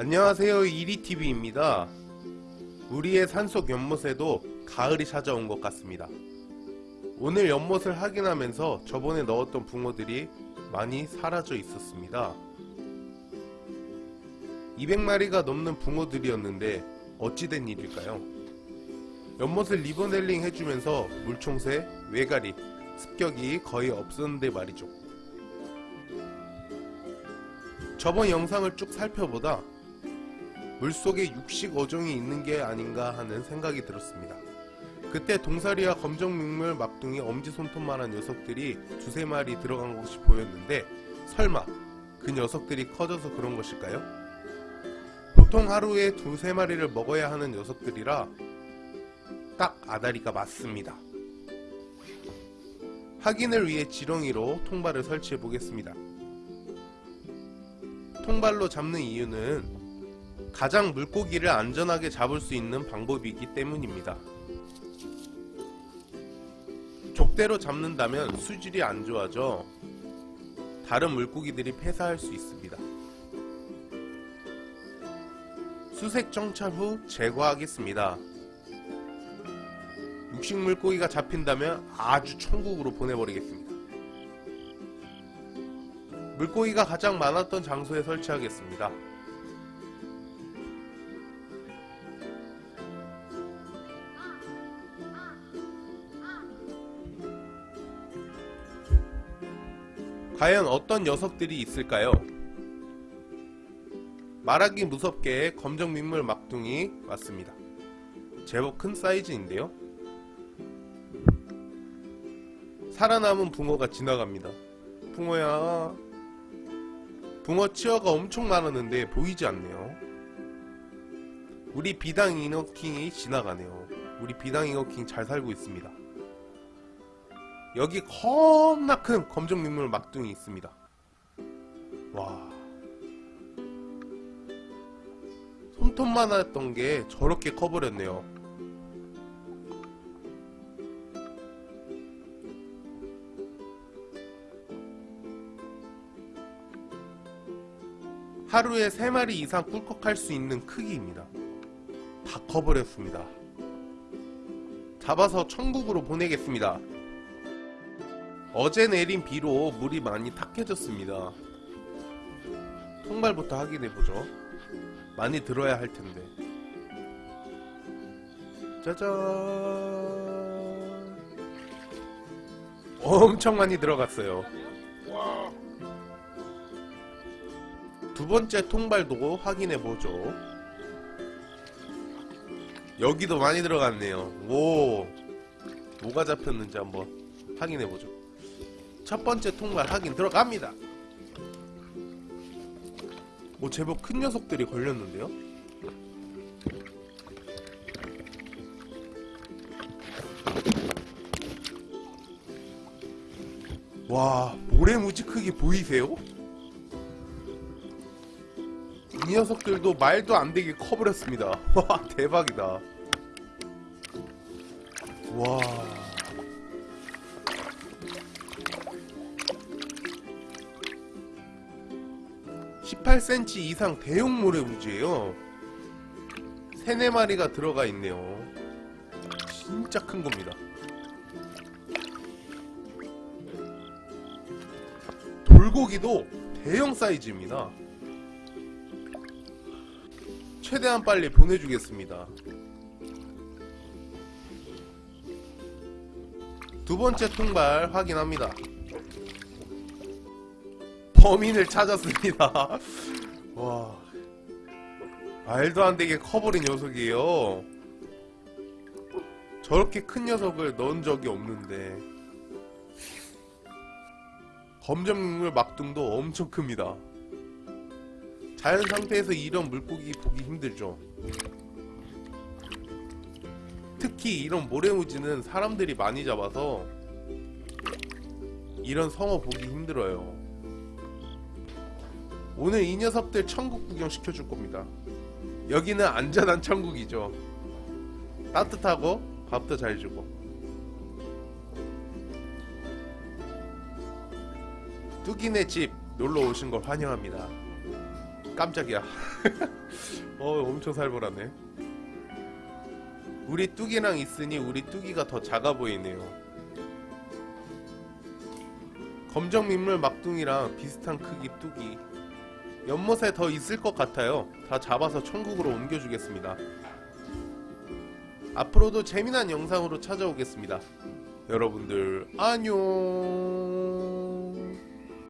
안녕하세요. 이리TV입니다. 우리의 산속 연못에도 가을이 찾아온 것 같습니다. 오늘 연못을 확인하면서 저번에 넣었던 붕어들이 많이 사라져 있었습니다. 200마리가 넘는 붕어들이었는데 어찌된 일일까요? 연못을 리버넬링 해주면서 물총새, 외가리, 습격이 거의 없었는데 말이죠. 저번 영상을 쭉 살펴보다 물속에 육식 어종이 있는 게 아닌가 하는 생각이 들었습니다. 그때 동사리와 검정 민물 막둥이 엄지손톱만한 녀석들이 두세 마리 들어간 것이 보였는데 설마 그 녀석들이 커져서 그런 것일까요? 보통 하루에 두세 마리를 먹어야 하는 녀석들이라 딱 아다리가 맞습니다. 확인을 위해 지렁이로 통발을 설치해 보겠습니다. 통발로 잡는 이유는 가장 물고기를 안전하게 잡을 수 있는 방법이기 때문입니다. 족대로 잡는다면 수질이 안 좋아져 다른 물고기들이 폐사할 수 있습니다. 수색 정찰 후 제거하겠습니다. 육식 물고기가 잡힌다면 아주 천국으로 보내버리겠습니다. 물고기가 가장 많았던 장소에 설치하겠습니다. 과연 어떤 녀석들이 있을까요? 말하기 무섭게 검정 민물 막둥이 맞습니다. 제법 큰 사이즈인데요. 살아남은 붕어가 지나갑니다. 붕어야 붕어 치어가 엄청 많았는데 보이지 않네요. 우리 비당 이너킹이 지나가네요. 우리 비당 이너킹 잘 살고 있습니다. 여기 겁나 큰 검정 민물 막둥이 있습니다. 와. 손톱만 했던 게 저렇게 커버렸네요. 하루에 3마리 이상 꿀꺽할 수 있는 크기입니다. 다 커버렸습니다. 잡아서 천국으로 보내겠습니다. 어제 내린 비로 물이 많이 탁해졌습니다. 통발부터 확인해보죠. 많이 들어야 할 텐데. 짜잔. 엄청 많이 들어갔어요. 두 번째 통발도 확인해보죠. 여기도 많이 들어갔네요. 오. 뭐가 잡혔는지 한번 확인해보죠. 첫 번째 통발 확인 들어갑니다. 뭐 제법 큰 녀석들이 걸렸는데요. 와 모래무지 크기 보이세요? 이 녀석들도 말도 안 되게 커버렸습니다. 와 대박이다. 와. 18cm 이상 대용 모래무지예요. 세네 마리가 들어가 있네요. 진짜 큰 겁니다. 돌고기도 대형 사이즈입니다. 최대한 빨리 보내주겠습니다. 두 번째 통발 확인합니다. 범인을 찾았습니다. 와. 말도 안 되게 커버린 녀석이에요. 저렇게 큰 녀석을 넣은 적이 없는데. 검정물 막둥도 엄청 큽니다. 자연 상태에서 이런 물고기 보기 힘들죠. 특히 이런 모래무지는 사람들이 많이 잡아서 이런 성어 보기 힘들어요. 오늘 이 녀석들 천국 구경 시켜줄 겁니다. 여기는 안전한 천국이죠. 따뜻하고 밥도 잘 주고. 뚜기네 집 놀러 오신 걸 환영합니다. 깜짝이야. 어, 엄청 살벌하네. 우리 뚜기랑 있으니 우리 뚜기가 더 작아 보이네요. 검정 민물 막둥이랑 비슷한 크기 뚜기. 연못에 더 있을 것 같아요. 다 잡아서 천국으로 옮겨주겠습니다. 앞으로도 재미난 영상으로 찾아오겠습니다. 여러분들 안녕.